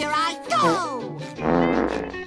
Here I go!